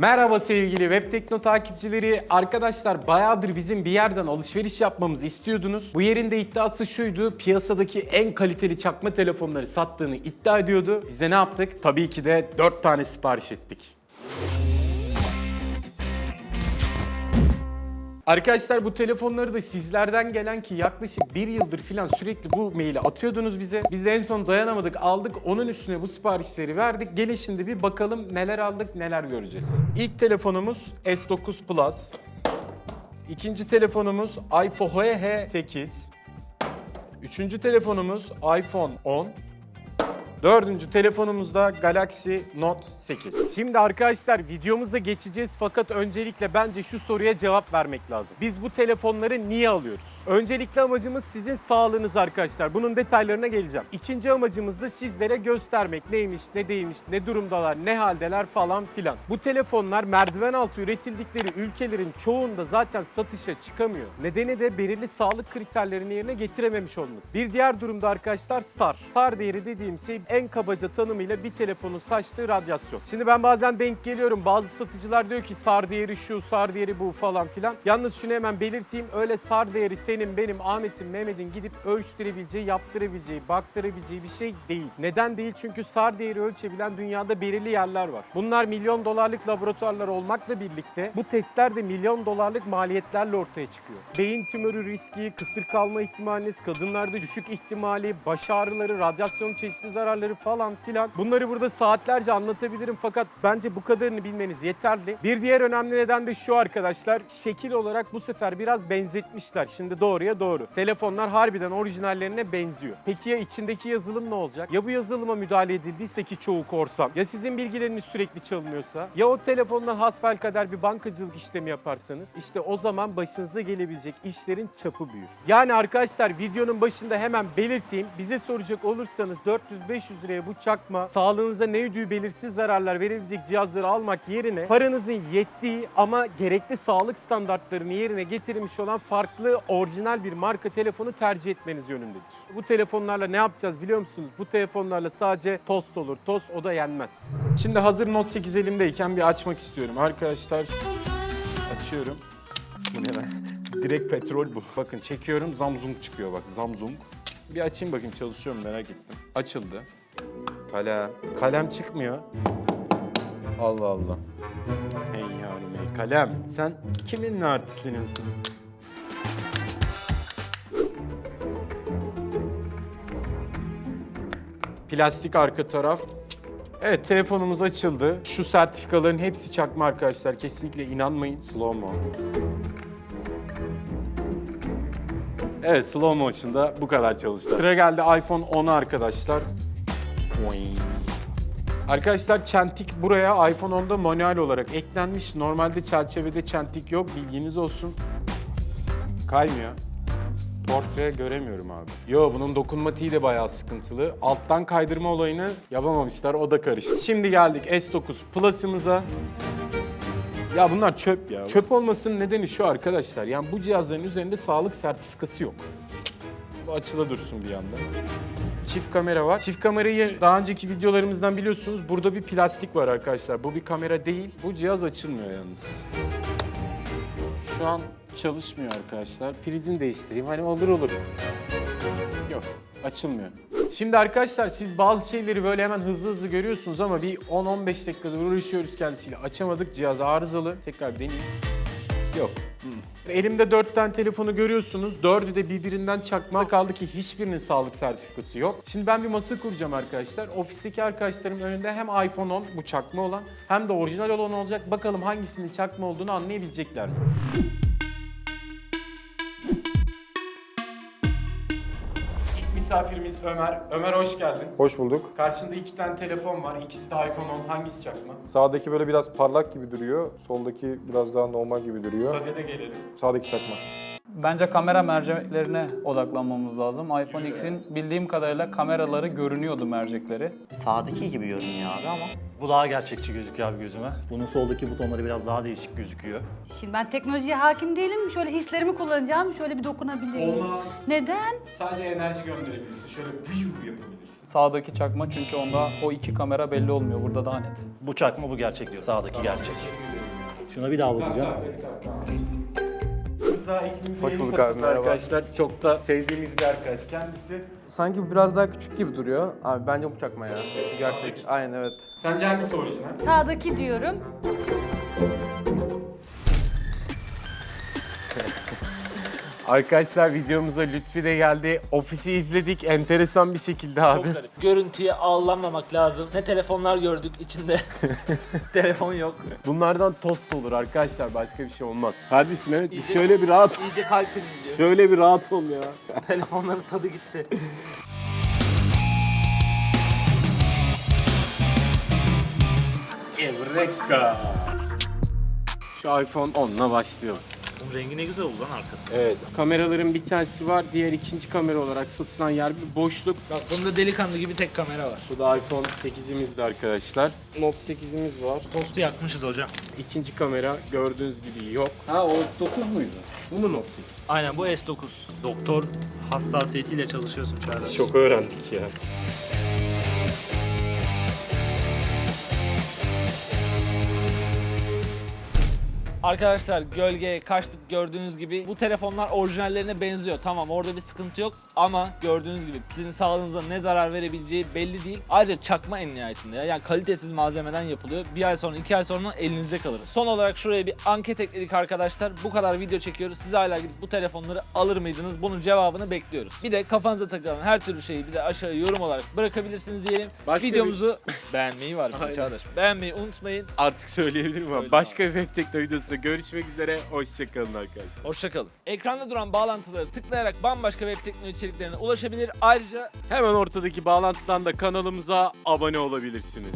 Merhaba sevgili Web takipçileri. Arkadaşlar bayağıdır bizim bir yerden alışveriş yapmamızı istiyordunuz. Bu yerin de iddiası şuydu. Piyasadaki en kaliteli çakma telefonları sattığını iddia ediyordu. Biz de ne yaptık? Tabii ki de 4 tane sipariş ettik. Arkadaşlar bu telefonları da sizlerden gelen ki yaklaşık bir yıldır falan sürekli bu maili atıyordunuz bize. Biz de en son dayanamadık aldık onun üstüne bu siparişleri verdik. Gelin şimdi bir bakalım neler aldık neler göreceğiz. İlk telefonumuz S9 Plus. İkinci telefonumuz iPhone 8. Üçüncü telefonumuz iPhone 10. Dördüncü telefonumuzda Galaxy Note 8. Şimdi arkadaşlar videomuza geçeceğiz fakat öncelikle bence şu soruya cevap vermek lazım. Biz bu telefonları niye alıyoruz? Öncelikle amacımız sizin sağlığınız arkadaşlar. Bunun detaylarına geleceğim. İkinci amacımız da sizlere göstermek neymiş, ne değilmiş, ne durumdalar, ne haldeler falan filan. Bu telefonlar merdiven altı üretildikleri ülkelerin çoğunda zaten satışa çıkamıyor. Nedeni de belirli sağlık kriterlerini yerine getirememiş olması. Bir diğer durumda arkadaşlar SAR. SAR değeri dediğim şey en kabaca tanımıyla bir telefonun saçtığı radyasyon. Şimdi ben bazen denk geliyorum. Bazı satıcılar diyor ki SAR değeri şu, SAR değeri bu falan filan. Yalnız şunu hemen belirteyim. Öyle SAR değeri senin, benim, Ahmet'in, Mehmet'in gidip ölçtürebileceği, yaptırabileceği, baktırabileceği bir şey değil. Neden değil? Çünkü SAR değeri ölçebilen dünyada belirli yerler var. Bunlar milyon dolarlık laboratuvarlar olmakla birlikte bu testler de milyon dolarlık maliyetlerle ortaya çıkıyor. Beyin tümörü riski, kısır kalma ihtimaliniz, kadınlarda düşük ihtimali, baş ağrıları, radyasyon çeşitli zararları falan filan. Bunları burada saatlerce anlatabilirim fakat bence bu kadarını bilmeniz yeterli. Bir diğer önemli neden de şu arkadaşlar. Şekil olarak bu sefer biraz benzetmişler. Şimdi doğruya doğru. Telefonlar harbiden orijinallerine benziyor. Peki ya içindeki yazılım ne olacak? Ya bu yazılıma müdahale edildiyse ki çoğu korsan? Ya sizin bilgileriniz sürekli çalınıyorsa? Ya o telefondan hasbelkader bir bankacılık işlemi yaparsanız? işte o zaman başınıza gelebilecek işlerin çapı büyür. Yani arkadaşlar videonun başında hemen belirteyim. Bize soracak olursanız 400-500 liraya bu çakma sağlığınıza ne ödüğü belirsiz zararlar verebilecek cihazları almak yerine paranızın yettiği ama gerekli sağlık standartlarını yerine getirmiş olan farklı orijinal bir marka telefonu tercih etmeniz yönündedir. Bu telefonlarla ne yapacağız biliyor musunuz? Bu telefonlarla sadece tost olur. Tost o da yenmez. Şimdi hazır Note 8 elimdeyken bir açmak istiyorum. Arkadaşlar açıyorum. Bu ne lan? Direkt petrol bu. Bakın çekiyorum zamzung çıkıyor bak zamzung. Bir açayım bakayım çalışıyor mu merak ettim. Açıldı. Kalem. Kalem çıkmıyor. Allah Allah. Hey yavrum hey kalem. Sen kimin artistinin? Plastik arka taraf. Evet telefonumuz açıldı. Şu sertifikaların hepsi çakma arkadaşlar. Kesinlikle inanmayın. Slow mo. Evet slow motion'da bu kadar çalıştı. Sıra geldi iPhone 10'a arkadaşlar. Arkadaşlar çentik buraya iPhone 10'da manuel olarak eklenmiş. Normalde çerçevede çentik yok bilginiz olsun. Kaymıyor. Portre göremiyorum abi. Yo bunun dokunmatiği de bayağı sıkıntılı. Alttan kaydırma olayını yapamamışlar o da karıştı. Şimdi geldik S9 Plus'ımıza. Ya bunlar çöp ya. Çöp olmasının nedeni şu arkadaşlar. Yani bu cihazların üzerinde sağlık sertifikası yok. Bu açıla dursun bir yanda. Çift kamera var. Çift kamerayı daha önceki videolarımızdan biliyorsunuz. Burada bir plastik var arkadaşlar. Bu bir kamera değil. Bu cihaz açılmıyor yalnız. Şu an çalışmıyor arkadaşlar. Prizini değiştireyim. Hani olur olur. Yok, açılmıyor. Şimdi arkadaşlar siz bazı şeyleri böyle hemen hızlı hızlı görüyorsunuz ama bir 10-15 dakikada uğraşıyoruz kendisiyle. Açamadık. Cihaz arızalı. Tekrar deneyeyim. Yok. Hmm. Elimde 4 tane telefonu görüyorsunuz. Dördü de birbirinden çakma kaldı ki hiçbirinin sağlık sertifikası yok. Şimdi ben bir masa kuracağım arkadaşlar. Ofisteki arkadaşlarım önünde hem iPhone 10 bu çakma olan hem de orijinal olan olacak. Bakalım hangisinin çakma olduğunu anlayabilecekler mi? Misafirimiz Ömer. Ömer hoş geldin. Hoş bulduk. Karşında iki tane telefon var. İkisi de iPhone 10. Hangisi çakma? Sağdaki böyle biraz parlak gibi duruyor. Soldaki biraz daha normal gibi duruyor. Sadede gelelim. Sağdaki çakma. Bence kamera merceklerine odaklanmamız lazım. iPhone X'in bildiğim kadarıyla kameraları görünüyordu mercekleri. Sağdaki gibi görünüyor abi ama bu daha gerçekçi gözüküyor abi gözüme. Bunun soldaki butonları biraz daha değişik gözüküyor. Şimdi ben teknolojiye hakim değilim. Şöyle hislerimi kullanacağım. Şöyle bir dokunabileyim. Olmaz. Neden? Sadece enerji gönderebilirsin. Şöyle view yapabilirsin. Sağdaki çakma çünkü onda o iki kamera belli olmuyor. Burada daha net. Bu çakma bu gerçek diyor. Sağdaki gerçek. Şuna bir daha bakacağım. Rıza ekibimize Hoş yeni bulduk katıldı abi, merhaba. Arkadaşlar çok da sevdiğimiz bir arkadaş kendisi. Sanki bu biraz daha küçük gibi duruyor. Abi bence bu çakma ya. Gerçek. Aynen evet. Sence hangisi orijinal? Sağdaki diyorum. Arkadaşlar videomuza Lütfi de geldi. Ofisi izledik enteresan bir şekilde abi. Çok garip. Görüntüye aldanmamak lazım. Ne telefonlar gördük içinde. Telefon yok. Bunlardan tost olur arkadaşlar başka bir şey olmaz. Kardeşim evet İyice- şöyle bir rahat İyice kalp krizi diyor. şöyle bir rahat ol ya. Telefonların tadı gitti. Evreka. Şu iPhone 10'la başlayalım. Bunun rengi ne güzel oldu lan arkası. Evet. Kameraların bir tanesi var. Diğer ikinci kamera olarak satılan yer bir boşluk. Bak bunda delikanlı gibi tek kamera var. Bu da iPhone 8'imizdi arkadaşlar. Note 8'imiz var. Postu yakmışız hocam. İkinci kamera gördüğünüz gibi yok. Ha o S9 muydu? Bu mu Note 8? Aynen bu S9. Doktor hassasiyetiyle çalışıyorsun Çağrı. Çok öğrendik ya. Arkadaşlar gölgeye kaçtık gördüğünüz gibi. Bu telefonlar orijinallerine benziyor. Tamam orada bir sıkıntı yok ama gördüğünüz gibi sizin sağlığınıza ne zarar verebileceği belli değil. Ayrıca çakma en nihayetinde ya. Yani kalitesiz malzemeden yapılıyor. Bir ay sonra iki ay sonra elinizde kalır. Son olarak şuraya bir anket ekledik arkadaşlar. Bu kadar video çekiyoruz. Siz hala gidip bu telefonları alır mıydınız? Bunun cevabını bekliyoruz. Bir de kafanıza takılan her türlü şeyi bize aşağı yorum olarak bırakabilirsiniz diyelim. Başka bir- Videomuzu beğenmeyi var bir Çağdaş. Beğenmeyi unutmayın. Artık söyleyebilirim ama başka bir web tekno videosunda görüşmek üzere. Hoşçakalın arkadaşlar. Hoşçakalın. Ekranda duran bağlantıları tıklayarak bambaşka web teknoloji içeriklerine ulaşabilir. Ayrıca Hemen ortadaki bağlantıdan da kanalımıza abone olabilirsiniz.